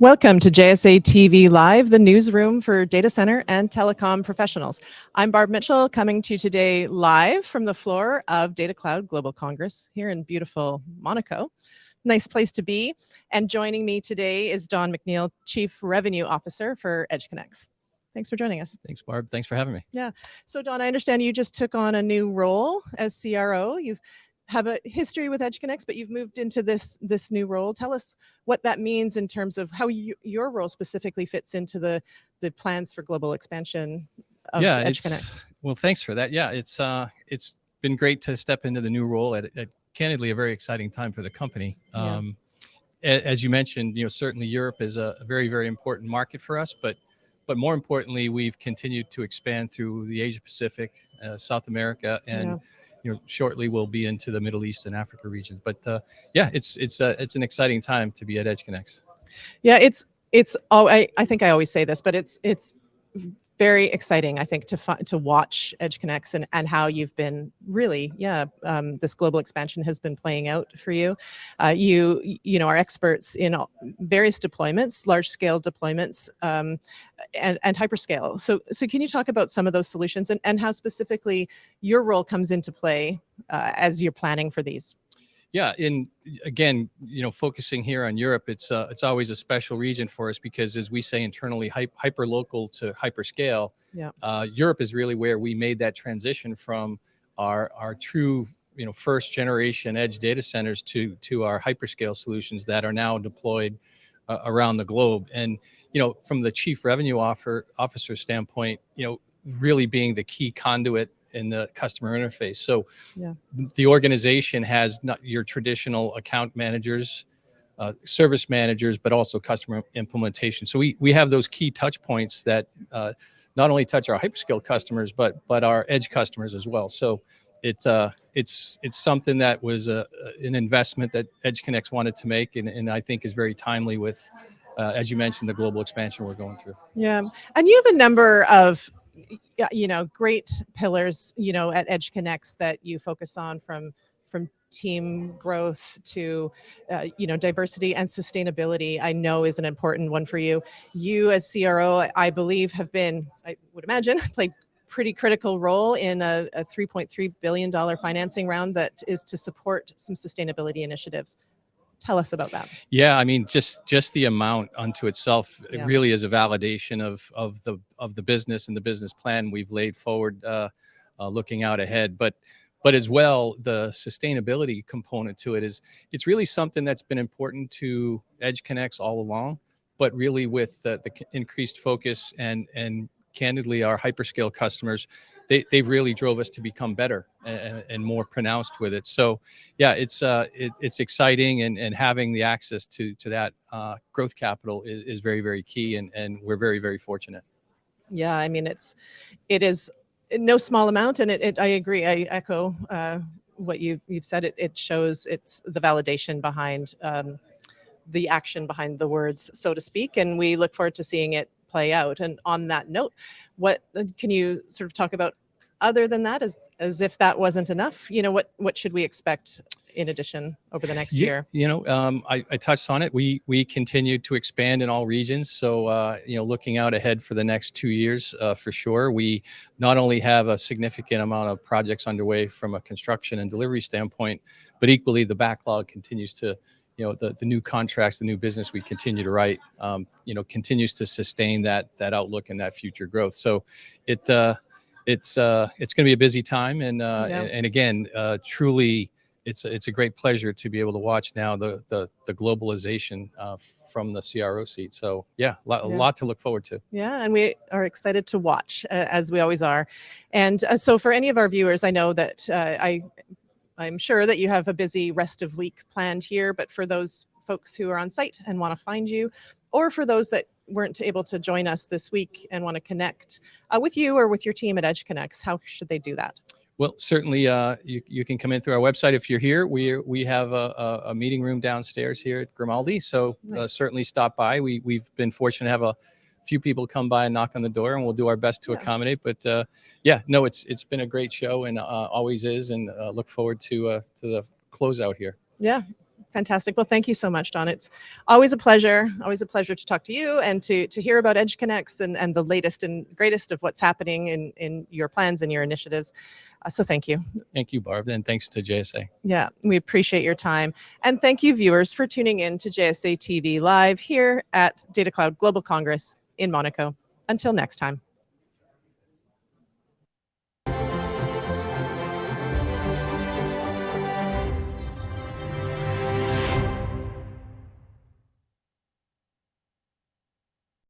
Welcome to JSA TV Live, the newsroom for data center and telecom professionals. I'm Barb Mitchell coming to you today live from the floor of Data Cloud Global Congress here in beautiful Monaco. Nice place to be. And joining me today is Don McNeil, Chief Revenue Officer for EdgeConneX. Thanks for joining us. Thanks, Barb. Thanks for having me. Yeah. So Don, I understand you just took on a new role as CRO. You've have a history with EdgeConneX, but you've moved into this this new role. Tell us what that means in terms of how you, your role specifically fits into the the plans for global expansion of yeah, EdgeConneX. Well, thanks for that. Yeah, it's uh, it's been great to step into the new role at, at candidly a very exciting time for the company. Yeah. Um, as you mentioned, you know, certainly Europe is a very, very important market for us, but but more importantly, we've continued to expand through the Asia Pacific, uh, South America, and Yeah. You know, shortly we'll be into the Middle East and Africa region. But uh, yeah, it's it's uh, it's an exciting time to be at EdgeConneX. Yeah, it's it's oh I, I think I always say this, but it's it's very exciting, I think, to to watch EdgeConneX and and how you've been really, yeah, um, this global expansion has been playing out for you. Uh, you you know are experts in various deployments, large scale deployments, um, and and hyperscale. So so can you talk about some of those solutions and and how specifically your role comes into play uh, as you're planning for these? Yeah, in again, you know, focusing here on Europe, it's uh, it's always a special region for us because, as we say internally, hyper, local to hyperscale. Yeah. Uh, Europe is really where we made that transition from our our true, you know, first generation edge data centers to to our hyperscale solutions that are now deployed uh, around the globe. And you know, from the chief revenue offer, officer standpoint, you know, really being the key conduit in the customer interface. So Yeah. the organization has not your traditional account managers, uh, service managers, but also customer implementation. So we we have those key touch points that uh, not only touch our hyperscale customers, but but our edge customers as well. So it's uh it's it's something that was a, an investment that EdgeConneX wanted to make, and, and I think is very timely with, uh, as you mentioned, the global expansion we're going through. Yeah, and you have a number of, you know, great pillars, you know, at EdgeConneX that you focus on from from team growth to, uh, you know, diversity and sustainability. I know is an important one for you. You as CRO, I believe, have been, I would imagine, played pretty critical role in a, a 3.3 billion dollar financing round that is to support some sustainability initiatives. Tell us about that. Yeah, I mean, just just the amount unto itself, it Yeah. really is a validation of of the of the business and the business plan we've laid forward, uh, uh, looking out ahead. But but as well, the sustainability component to it is it's really something that's been important to EdgeConneX all along. But really, with the, the increased focus and and candidly, our hyperscale customers, they they really drove us to become better and, and more pronounced with it. So yeah, it's uh, it, it's exciting, and and having the access to to that uh, growth capital is, is very very key, and and we're very very fortunate. Yeah, I mean, it's, it is no small amount, and it, it I agree. I echo uh, what you you've said. It it shows it's the validation behind um, the action behind the words, so to speak, and we look forward to seeing it play out. And on that note, what uh, can you sort of talk about other than that, as as if that wasn't enough? You know, what what should we expect in addition over the next Ye- year? You know, um, I, I touched on it. We we continue to expand in all regions. So uh, you know, looking out ahead for the next two years, uh, for sure, we not only have a significant amount of projects underway from a construction and delivery standpoint, but equally the backlog continues to, you know, the the new contracts, the new business we continue to write, um, you know, continues to sustain that that outlook and that future growth. So it. Uh, it's uh, it's going to be a busy time, and uh, Yeah. and, and again, uh, truly, it's a, it's a great pleasure to be able to watch now the the, the globalization uh, from the CRO seat. So yeah, lot, Yeah. a lot to look forward to. Yeah, and we are excited to watch uh, as we always are. And uh, so, for any of our viewers, I know that uh, I, I'm sure that you have a busy rest of week planned here. But for those folks who are on site and want to find you, or for those that weren't able to join us this week and want to connect uh, with you or with your team at EdgeConneX, how should they do that? Well, certainly, uh, you, you can come in through our website if you're here. We we have a, a, meeting room downstairs here at Grimaldi, so uh, certainly stop by. We we've been fortunate to have a few people come by and knock on the door, and we'll do our best to Yeah. accommodate. But uh, yeah, no, it's it's been a great show and uh, always is, and uh, look forward to uh, to the closeout here. Yeah, Fantastic. Well, thank you so much, Don. It's always a pleasure. Always a pleasure to talk to you and to to hear about EdgeConneX and and the latest and greatest of what's happening in in your plans and your initiatives. Uh, so thank you. Thank you, Barb, and thanks to JSA. Yeah, we appreciate your time. And thank you, viewers, for tuning in to JSA TV live here at Data Cloud Global Congress in Monaco. Until next time.